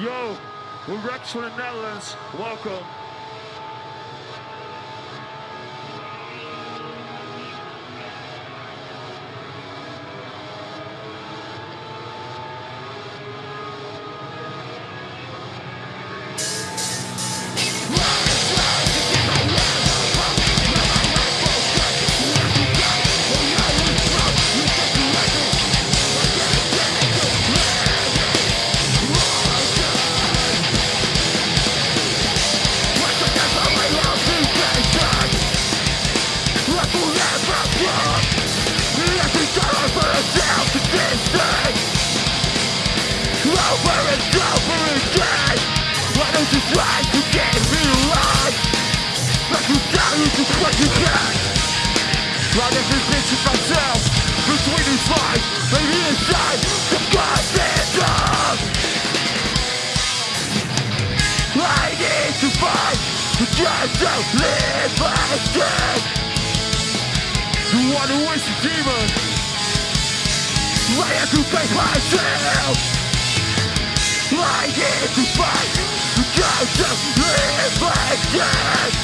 Yo, we're Rex from the Netherlands. Welcome. have you back myself Between these lines Maybe inside the goddamn I need to fight the just to live again. You wanna waste demon I have to face myself? I need to fight But just don't live by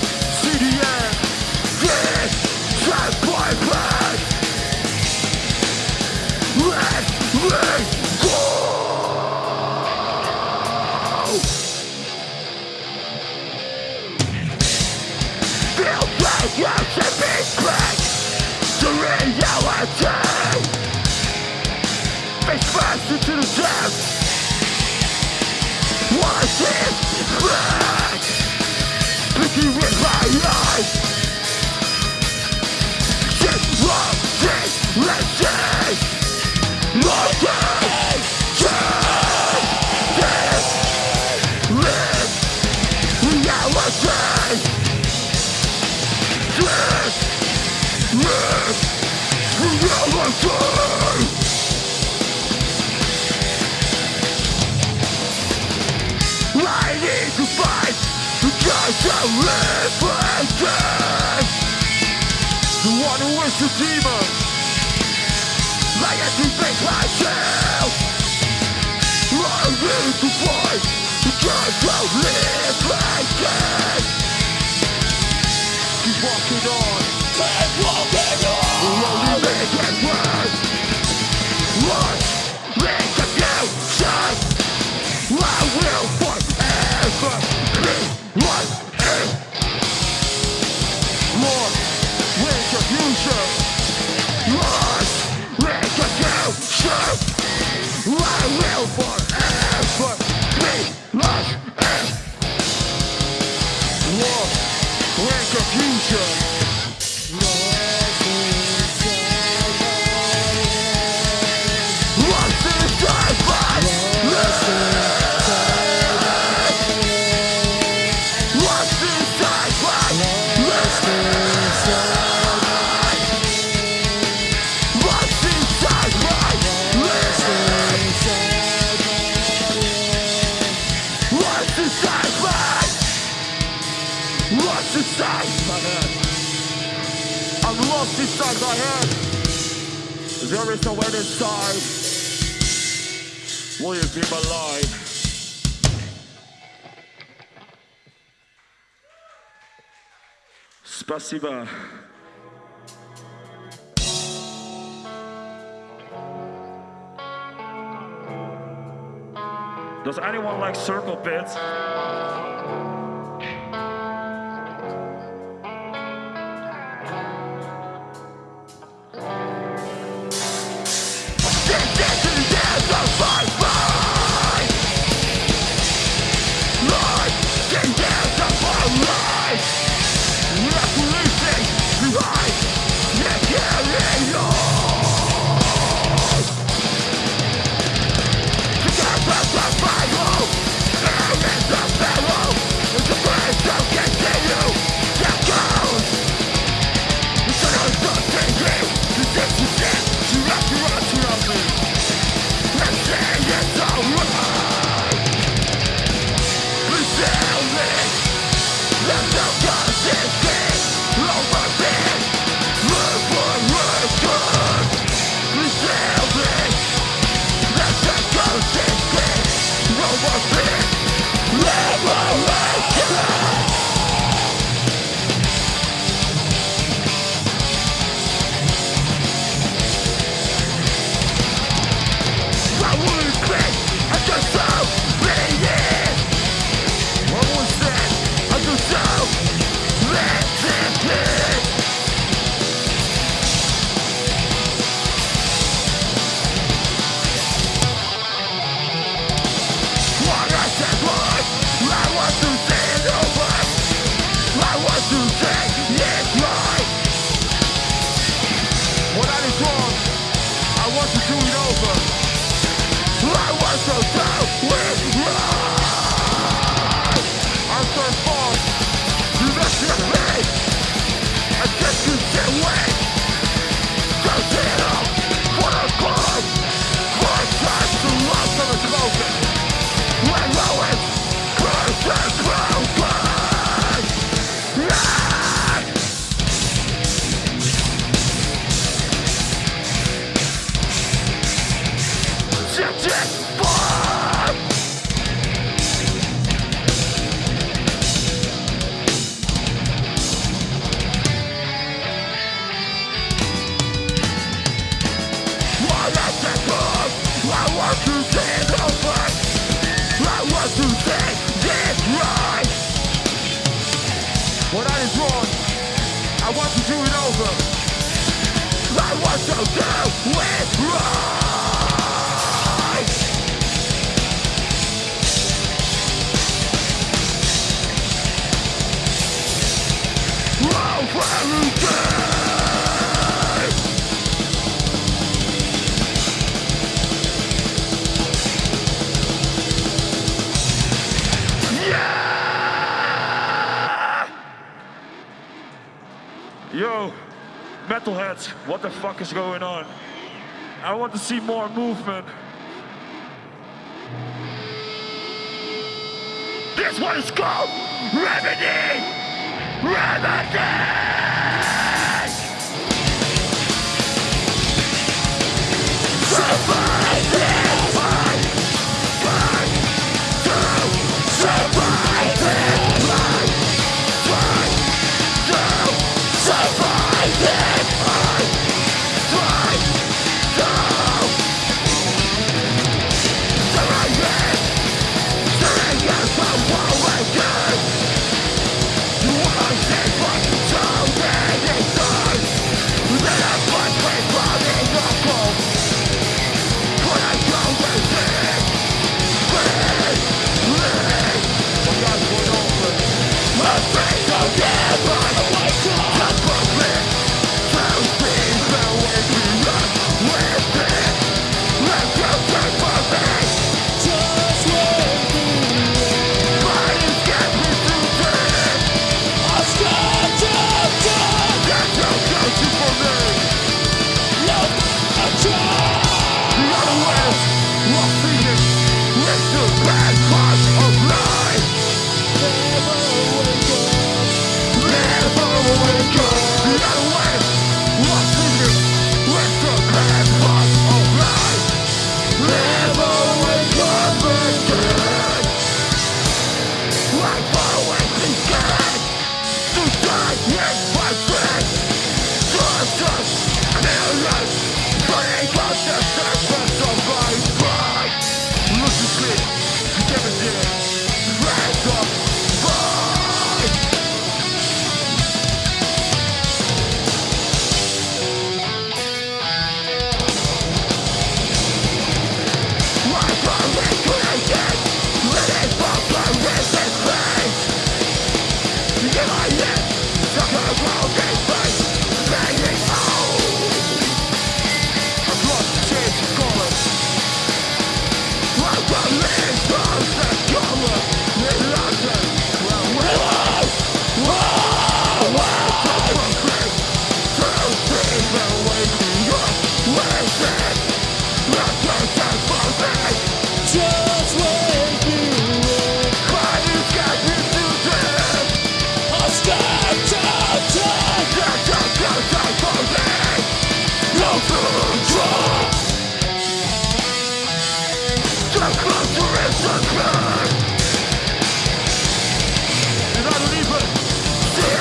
The one who is the demon I get to myself I need to fight The to live Keep walking on. Keep walking on. The only I will forever be lost and lost in confusion. There is no end start. Will you keep alive? Спасибо. Does anyone like circle pits? Death! What the fuck is going on? I want to see more movement. This one is called Remedy! Remedy! Yeah.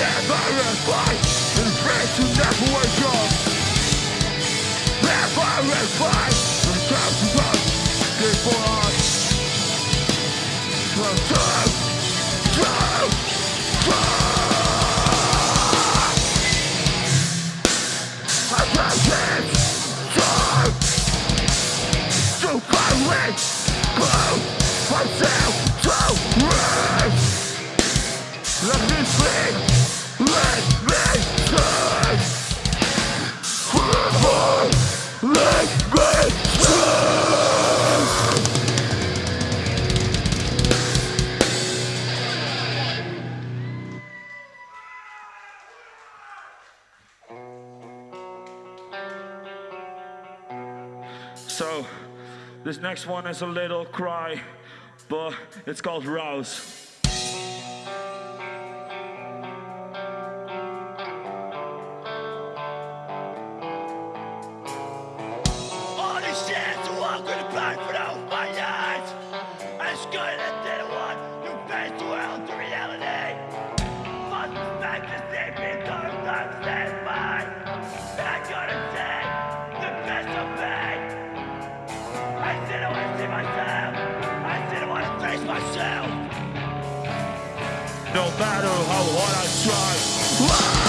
Never a and pray to never wake up Never a and time to us, stay for us From time, time, I To go, myself, to run next one is a little cry, but it's called Rouse. No matter how hard I try.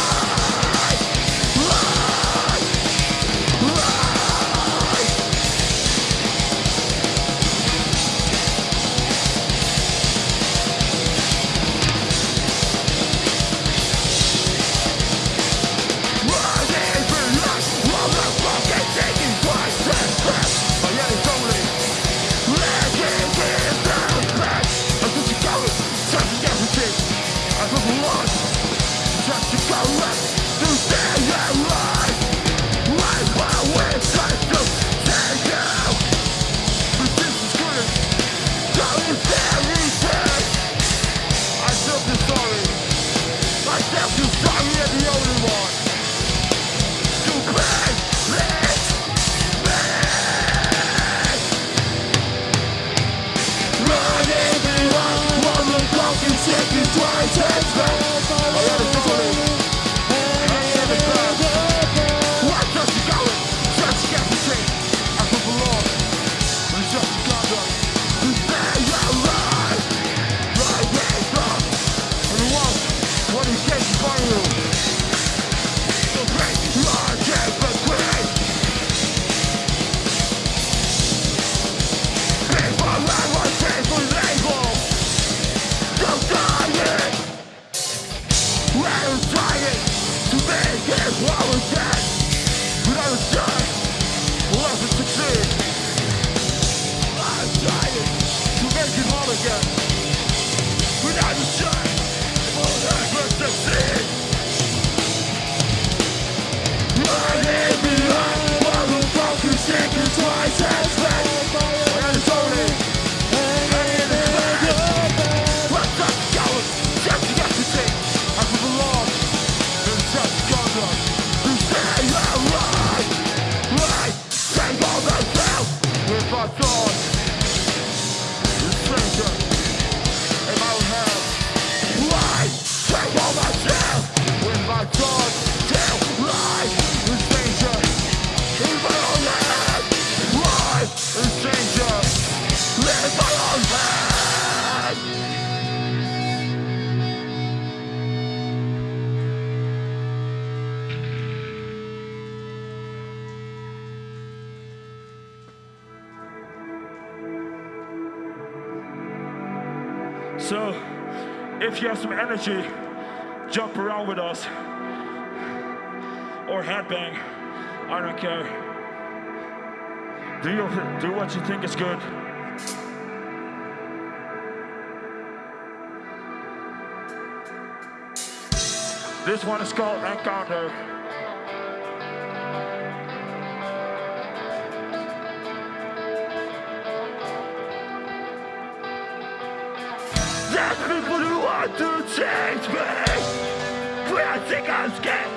Jump around with us. Or headbang. I don't care. Do, you, do what you think is good. This one is called Encounter. I think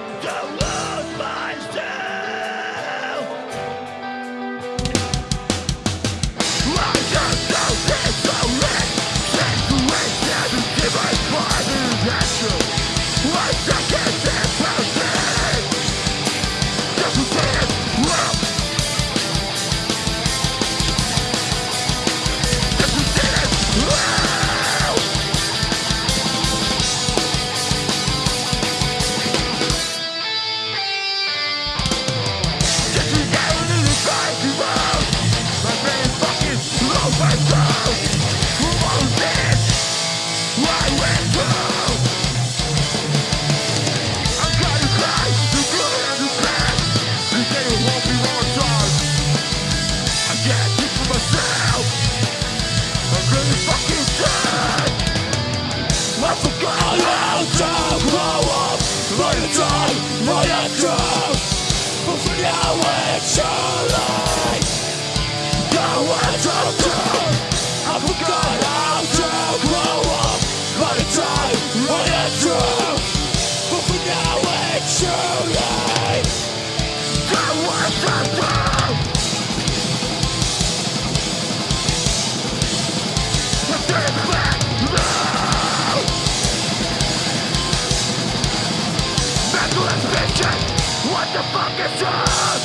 Ambition. What the fuck is up?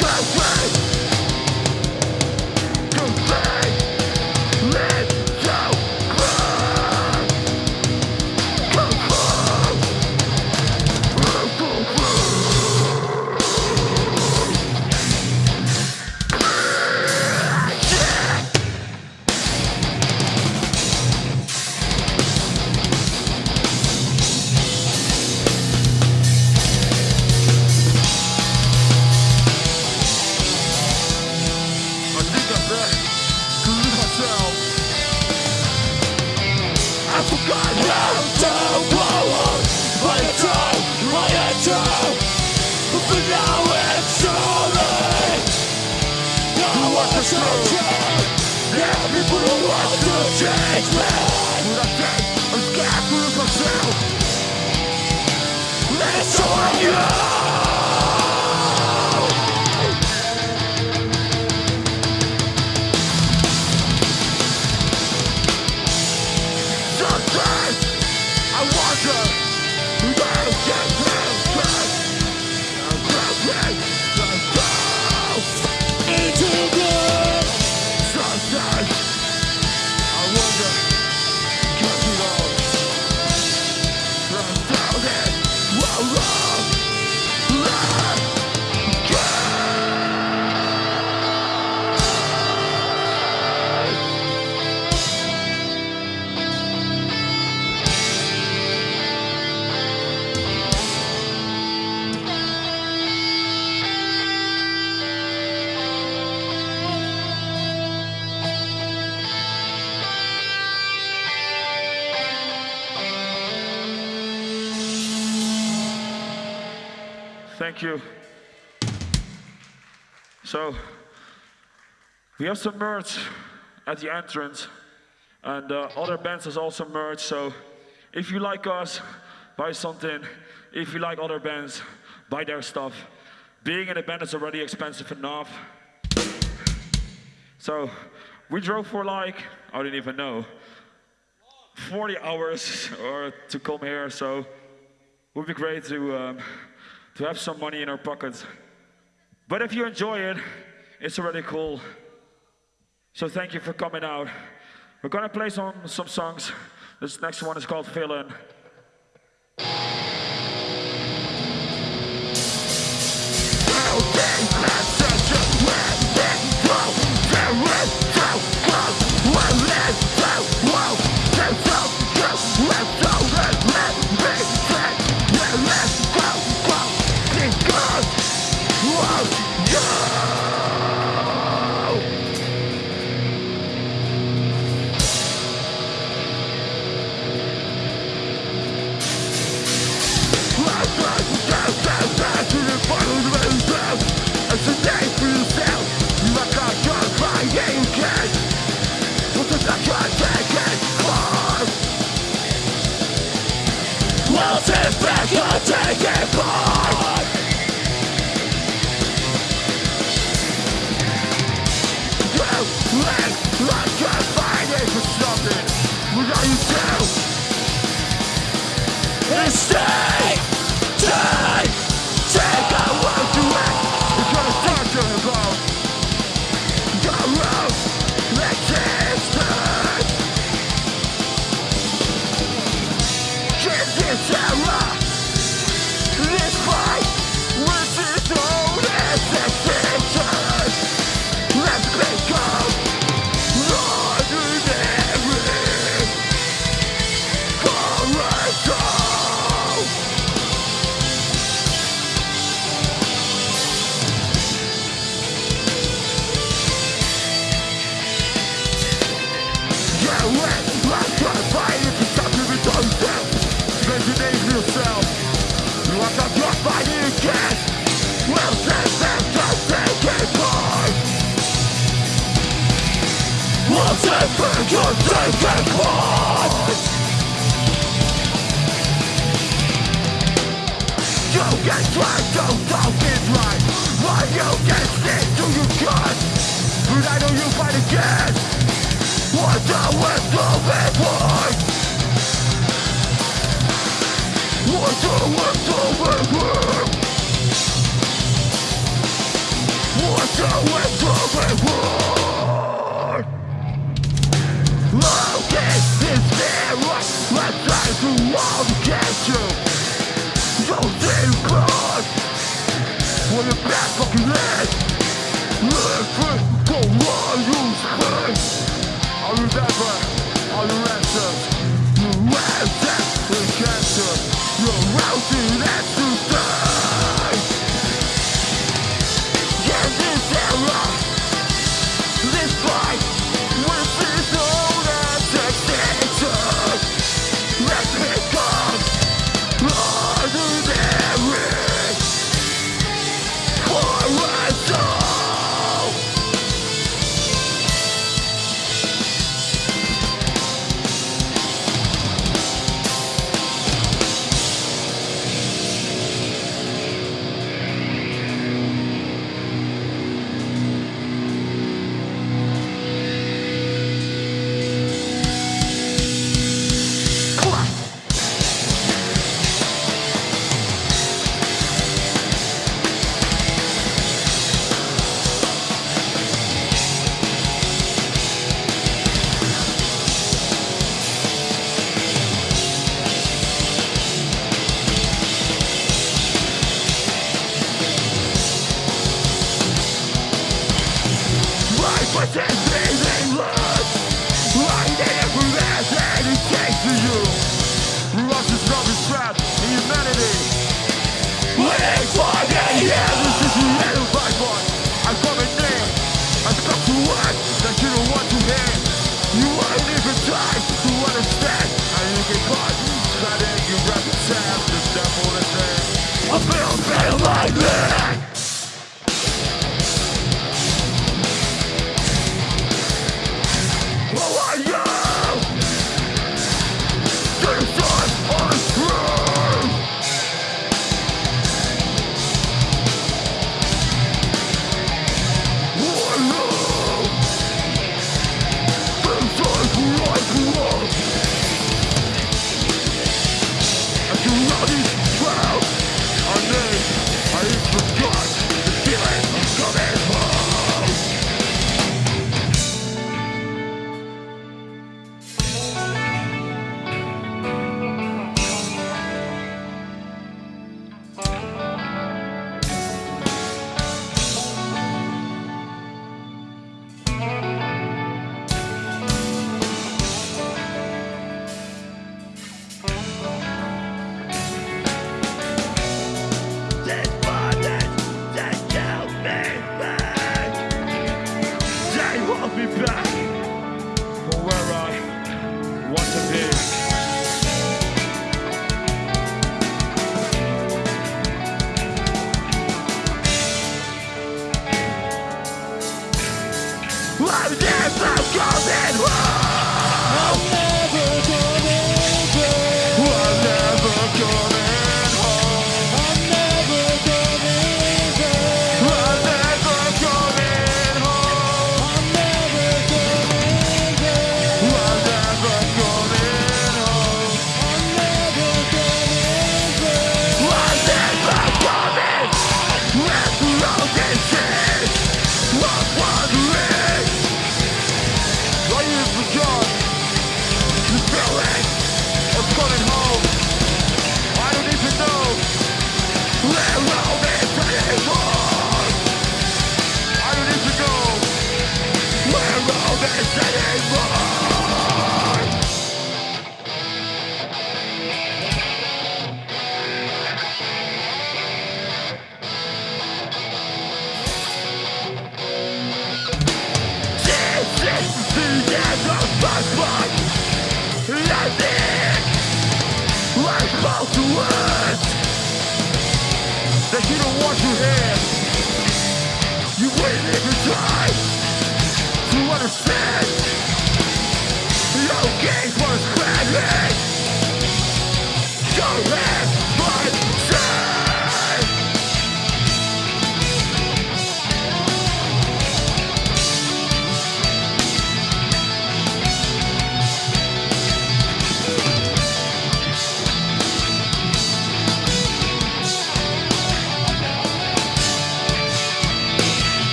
Go away. Thank you. So, we have some merch at the entrance, and uh, other bands has also merch. So, if you like us, buy something. If you like other bands, buy their stuff. Being in a band is already expensive enough. So, we drove for like I didn't even know 40 hours or to come here. So, it would be great to um, to have some money in our pockets. But if you enjoy it, it's already cool. So thank you for coming out. We're gonna play some some songs. This next one is called Feeling.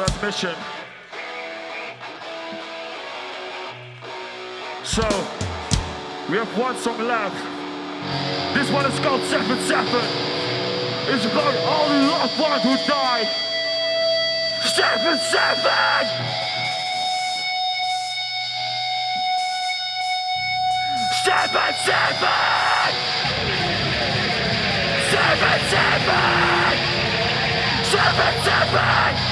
admission. So, we have one song left. This one is called 7-7. It's about all the loved ones who died. 7-7! Seven, seven! Seven, seven! Seven, seven!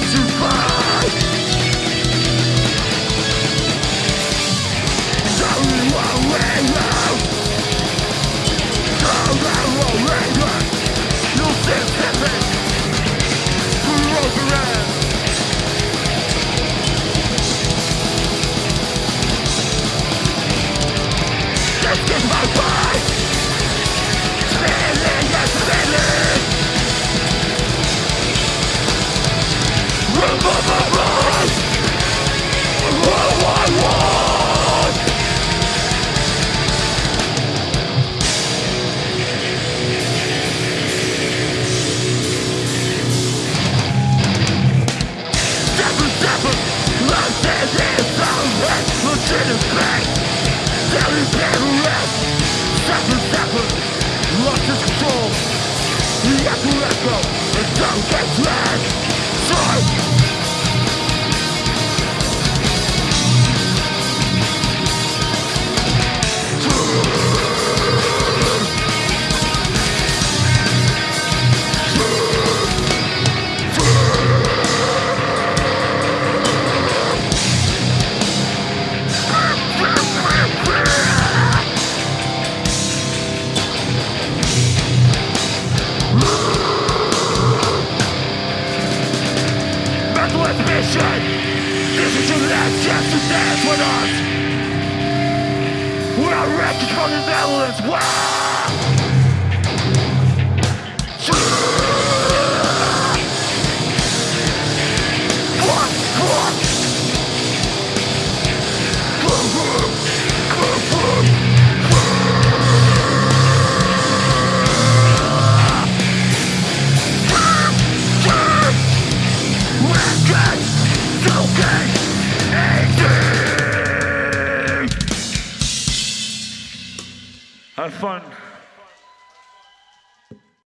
ず